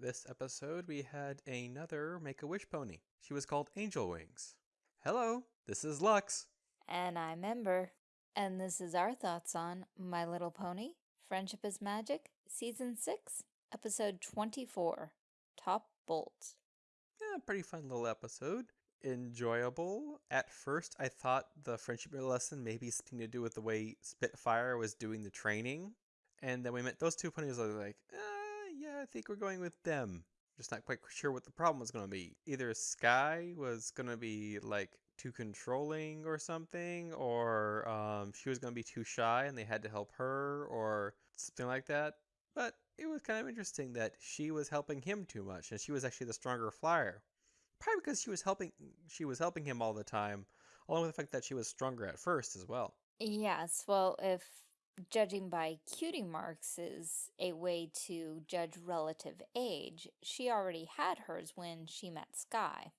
This episode, we had another Make a Wish pony. She was called Angel Wings. Hello, this is Lux. And I'm Ember. And this is our thoughts on My Little Pony, Friendship is Magic, Season 6, Episode 24, Top Bolt. Yeah, pretty fun little episode. Enjoyable. At first, I thought the friendship lesson may be something to do with the way Spitfire was doing the training. And then we met those two ponies. I was like, yeah, I think we're going with them. Just not quite sure what the problem was going to be. Either Sky was going to be like too controlling or something, or um, she was going to be too shy and they had to help her, or something like that. But it was kind of interesting that she was helping him too much, and she was actually the stronger flyer. Probably because she was helping she was helping him all the time, along with the fact that she was stronger at first as well. Yes, well, if judging by cutie marks is a way to judge relative age, she already had hers when she met Sky.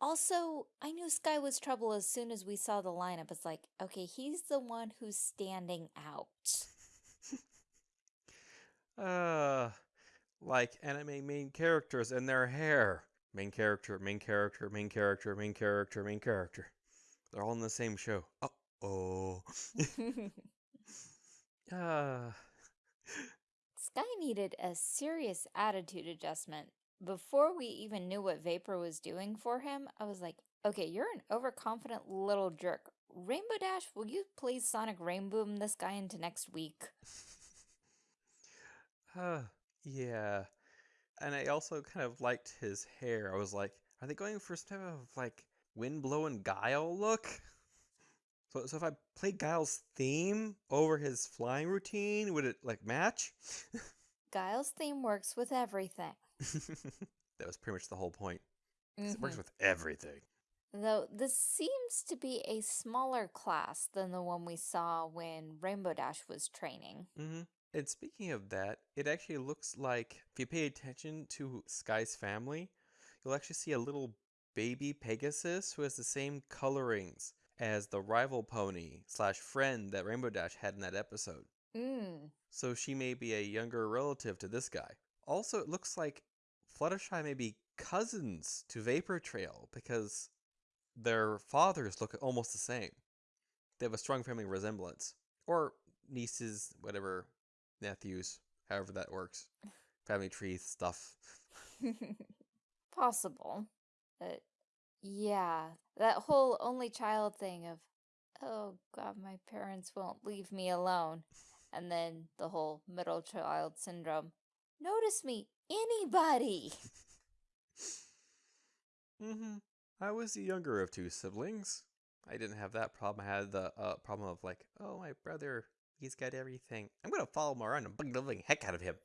Also, I knew Sky was trouble as soon as we saw the lineup. It's like, okay, he's the one who's standing out. uh, like anime main characters and their hair. Main character, main character, main character, main character, main character. They're all in the same show. Uh-oh. uh. Sky needed a serious attitude adjustment. Before we even knew what Vapor was doing for him, I was like, okay, you're an overconfident little jerk. Rainbow Dash, will you please Sonic Rainboom this guy into next week? uh, yeah and I also kind of liked his hair. I was like, are they going for some type of like wind blowing Guile look? So, so if I play Guile's theme over his flying routine, would it like match? Guile's theme works with everything. that was pretty much the whole point. Mm -hmm. It works mm-hmm. with everything. Though this seems to be a smaller class than the one we saw when Rainbow Dash was training. Mm -hmm. And speaking of that, it actually looks like if you pay attention to Sky's family, you'll actually see a little baby Pegasus who has the same colorings as the rival pony slash friend that Rainbow Dash had in that episode. Mm. So she may be a younger relative to this guy. Also, it looks like Fluttershy may be cousins to Vapor Trail because their fathers look almost the same. They have a strong family resemblance. Or nieces, whatever nephews, however that works. Family tree stuff. Possible. But yeah, that whole only child thing of, oh god, my parents won't leave me alone. And then the whole middle child syndrome. Notice me, anybody! mm-hmm. I was the younger of two siblings. I didn't have that problem. I had the uh, problem of like, oh, my brother He's got everything. I'm going to follow him around and bug the living heck out of him.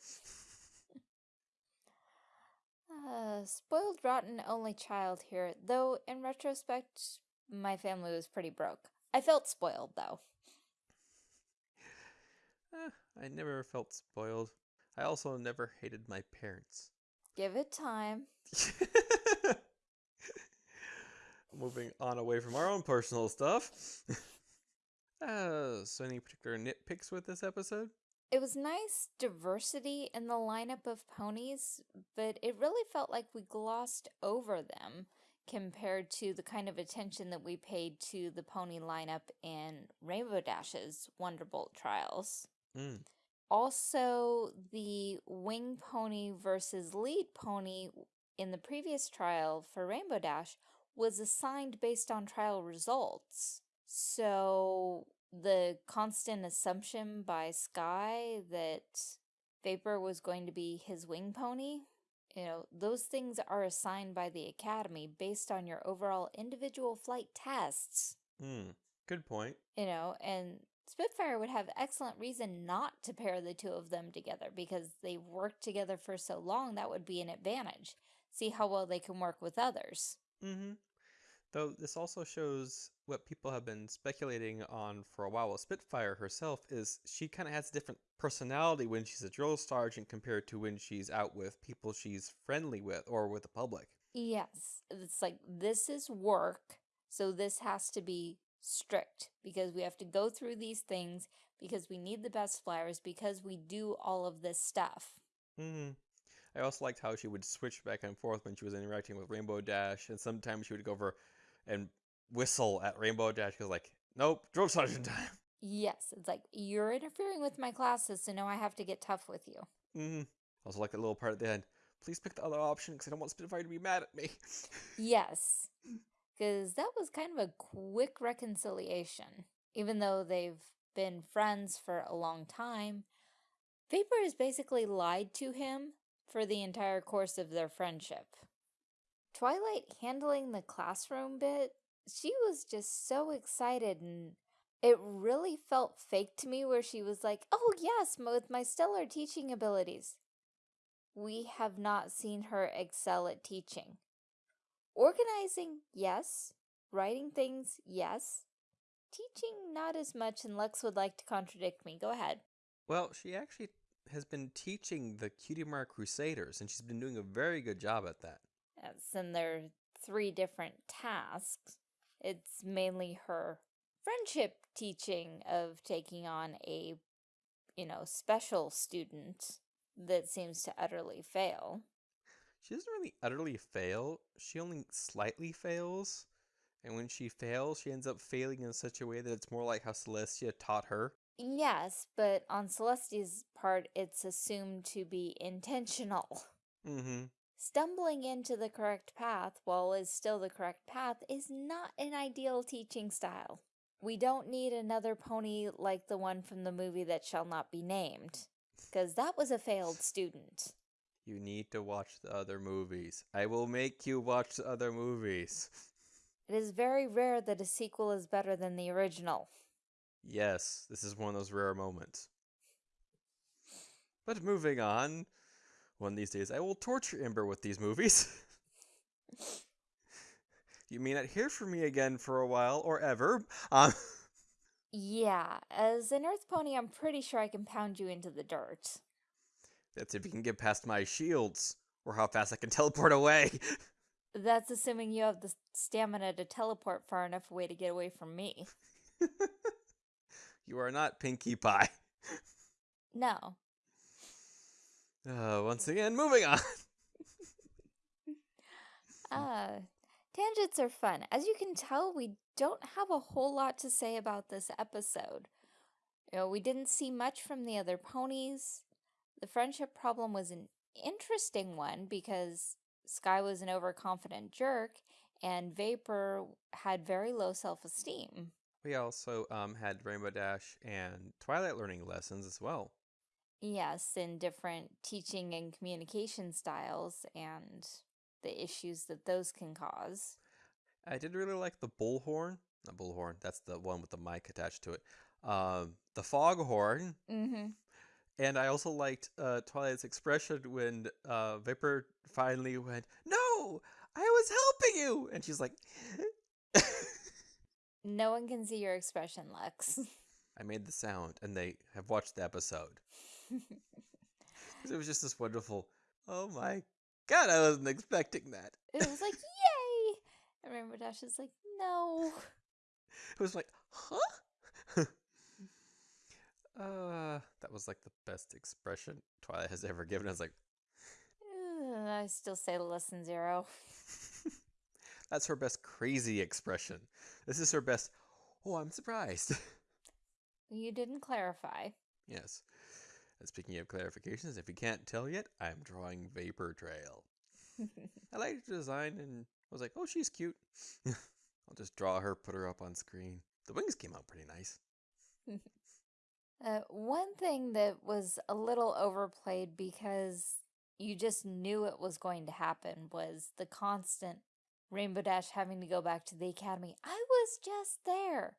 Uh, spoiled, rotten, only child here. Though, in retrospect, my family was pretty broke. I felt spoiled, though. Uh, I never felt spoiled. I also never hated my parents. Give it time. Moving on away from our own personal stuff. Uh, so any particular nitpicks with this episode? It was nice diversity in the lineup of ponies, but it really felt like we glossed over them compared to the kind of attention that we paid to the pony lineup in Rainbow Dash's Wonderbolt trials. Mm. Also, the wing pony versus lead pony in the previous trial for Rainbow Dash was assigned based on trial results. So the constant assumption by Sky that Vapor was going to be his wing pony, you know, those things are assigned by the Academy based on your overall individual flight tests. Hmm, good point. You know, and Spitfire would have excellent reason not to pair the two of them together because they've worked together for so long that would be an advantage. See how well they can work with others. Mm-hmm. Though this also shows what people have been speculating on for a while with Spitfire herself is she kind of has a different personality when she's a drill sergeant compared to when she's out with people she's friendly with or with the public. Yes. It's like this is work, so this has to be strict because we have to go through these things because we need the best flyers because we do all of this stuff. Mm-hmm. I also liked how she would switch back and forth when she was interacting with Rainbow Dash, and sometimes she would go over and whistle at Rainbow Dash. because like, "Nope, drill sergeant time." Yes, it's like, you're interfering with my classes, so now I have to get tough with you. Mm-hmm. Also like that little part at the end. Please pick the other option because I don't want Spitfire to be mad at me. Yes, because that was kind of a quick reconciliation. Even though they've been friends for a long time, Vapor has basically lied to him for the entire course of their friendship. Twilight handling the classroom bit, she was just so excited and it really felt fake to me where she was like, oh yes, with my stellar teaching abilities. We have not seen her excel at teaching. Organizing, yes. Writing things, yes. Teaching, not as much, and Lex would like to contradict me. Go ahead. Well, she actually has been teaching the Cutie Mark Crusaders, and she's been doing a very good job at that. And there are three different tasks. It's mainly her friendship teaching of taking on a, you know, special student that seems to utterly fail. She doesn't really utterly fail, she only slightly fails. And when she fails, she ends up failing in such a way that it's more like how Celestia taught her. Yes, but on Celestia's part, it's assumed to be intentional. Mm-hmm. Stumbling into the correct path while is still the correct path is not an ideal teaching style. We don't need another pony like the one from the movie that shall not be named, because that was a failed student. You need to watch the other movies. I will make you watch the other movies. It is very rare that a sequel is better than the original. Yes, this is one of those rare moments. But moving on, one of these days I will torture Ember with these movies. you may not hear from me again for a while or ever. Um, Yeah, as an Earth Pony, I'm pretty sure I can pound you into the dirt. that's if you can get past my shields or how fast I can teleport away. That's assuming you have the stamina to teleport far enough away to get away from me. you are not Pinkie Pie. No. Uh, once again, moving on. Uh, tangents are fun. As you can tell, we don't have a whole lot to say about this episode. You know, we didn't see much from the other ponies. The friendship problem was an interesting one because Sky was an overconfident jerk and Vapor had very low self-esteem. We also um, had Rainbow Dash and Twilight learning lessons as well. Yes, in different teaching and communication styles and the issues that those can cause. I did really like the bullhorn. Not bullhorn, that's the one with the mic attached to it. Um, the foghorn. Mm-hmm. And I also liked uh, Twilight's expression when uh, Vapor finally went, No, I was helping you. And she's like, No one can see your expression, Lex. I made the sound, and they have watched the episode. It was just this wonderful, oh my god, I wasn't expecting that. it was like, yay! And Rainbow Dash is like, no. It was like, huh? uh, that was like the best expression Twilight has ever given. I was like, Ugh, I still say the lesson zero. that's her best crazy expression. This is her best, oh, I'm surprised. You didn't clarify. yes. And speaking of clarifications, if you can't tell yet, I'm drawing Vapor Trail. I liked the design and was like, oh, she's cute. I'll just draw her, put her up on screen. The wings came out pretty nice. Uh, one thing that was a little overplayed because you just knew it was going to happen was the constant Rainbow Dash having to go back to the academy. I was just there.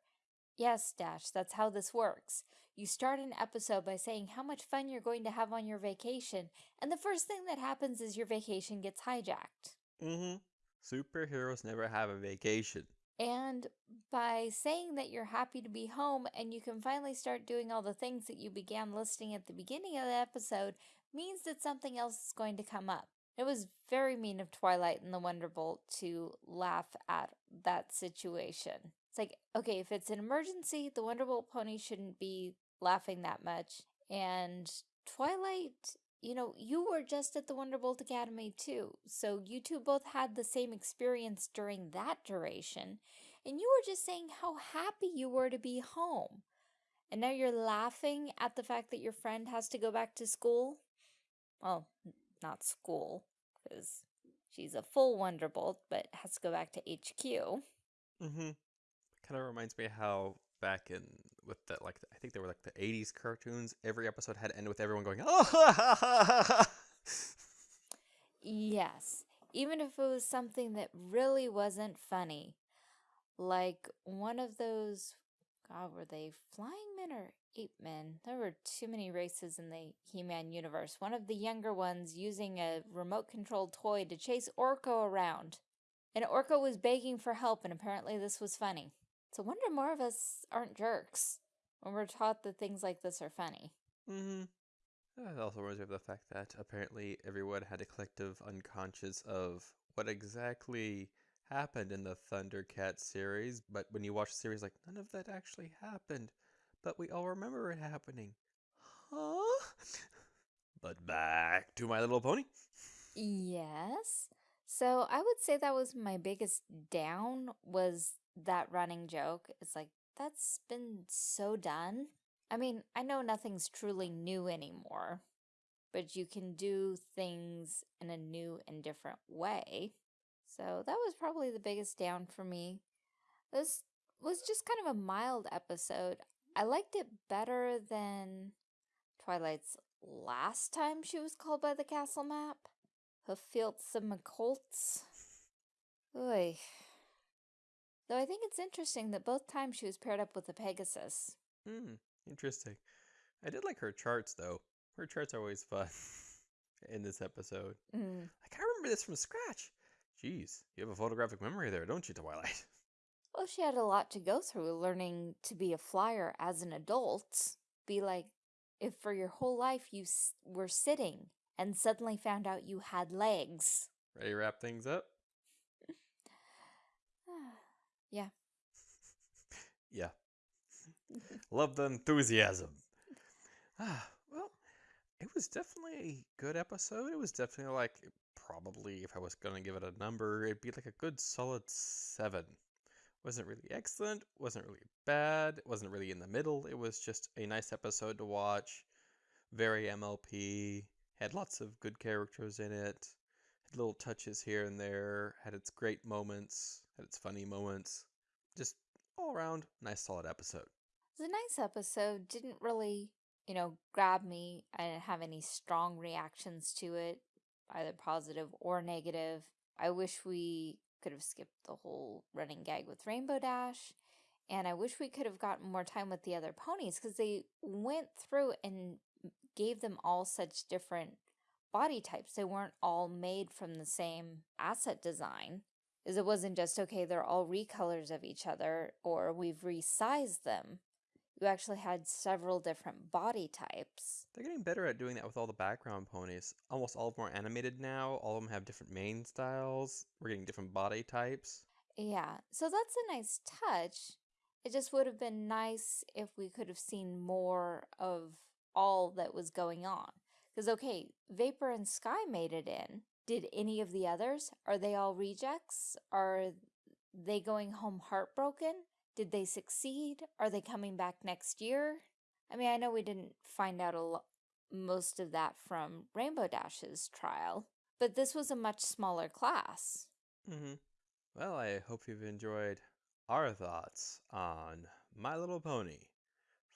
Yes, Dash, that's how this works. You start an episode by saying how much fun you're going to have on your vacation, and the first thing that happens is your vacation gets hijacked. Mm-hmm. Superheroes never have a vacation. And by saying that you're happy to be home and you can finally start doing all the things that you began listing at the beginning of the episode means that something else is going to come up. It was very mean of Twilight and the Wonderbolt to laugh at that situation. It's like, okay, if it's an emergency, the Wonderbolt pony shouldn't be laughing that much. And Twilight, you know, you were just at the Wonderbolt Academy too. So you two both had the same experience during that duration. And you were just saying how happy you were to be home. And now you're laughing at the fact that your friend has to go back to school? Well, not school, because she's a full Wonderbolt, but has to go back to HQ. Mm-hmm. Kind of reminds me how back in with the like I think they were like the '80s cartoons. Every episode had to end with everyone going, "Oh!" yes, even if it was something that really wasn't funny, like one of those. God, were they flying men or ape men? There were too many races in the He-Man universe. One of the younger ones using a remote-controlled toy to chase Orko around. And Orko was begging for help, and apparently this was funny. So wonder more of us aren't jerks when we're taught that things like this are funny. Mm-hmm. It also reminds me of the fact that apparently everyone had a collective unconscious of what exactly happened in the Thundercat series, but when you watch the series, like, none of that actually happened. But we all remember it happening. Huh? but back to My Little Pony. Yes. So I would say that was my biggest down was that running joke. It's like, that's been so done. I mean, I know nothing's truly new anymore, but you can do things in a new and different way. So that was probably the biggest down for me. This was just kind of a mild episode. I liked it better than Twilight's last time she was called by the castle map. Hooffields of McColts. Oy. Though I think it's interesting that both times she was paired up with a Pegasus. Hmm, interesting. I did like her charts, though. Her charts are always fun in this episode. Mm. Like, I remember this from scratch. Jeez, you have a photographic memory there, don't you, Twilight? Well, she had a lot to go through learning to be a flyer as an adult. Be like, if for your whole life you were sitting and suddenly found out you had legs. Ready to wrap things up? Yeah. yeah. Love the enthusiasm. Ah, well, it was definitely a good episode. It was definitely like, probably, if I was going to give it a number, it'd be like a good solid seven. Wasn't really excellent, wasn't really bad, it wasn't really in the middle. It was just a nice episode to watch. Very MLP, had lots of good characters in it, had little touches here and there, had its great moments, had its funny moments. Just all around, nice solid episode. It was a nice episode. Didn't really, you know, grab me. I didn't have any strong reactions to it, either positive or negative. I wish we could have skipped the whole running gag with Rainbow Dash. And I wish we could have gotten more time with the other ponies because they went through and gave them all such different body types. They weren't all made from the same asset design. Is it wasn't just, okay, they're all recolors of each other or we've resized them. You actually had several different body types. They're getting better at doing that with all the background ponies. Almost all of them are animated now. All of them have different mane styles. We're getting different body types. Yeah, so that's a nice touch. It just would have been nice if we could have seen more of all that was going on. Because, okay, Vapor and Sky made it in. Did any of the others? Are they all rejects? Are they going home heartbroken? Did they succeed? Are they coming back next year? I mean, I know we didn't find out a most of that from Rainbow Dash's trial, but this was a much smaller class. Mm-hmm. Well, I hope you've enjoyed our thoughts on My Little Pony,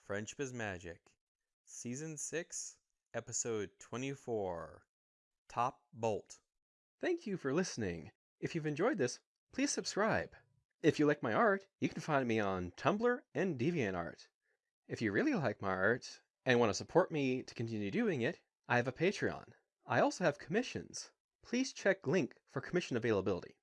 Friendship is Magic, Season 6, Episode 24, Top Bolt. Thank you for listening. If you've enjoyed this, please subscribe. If you like my art, you can find me on Tumblr and DeviantArt. If you really like my art and want to support me to continue doing it, I have a Patreon. I also have commissions. Please check link for commission availability.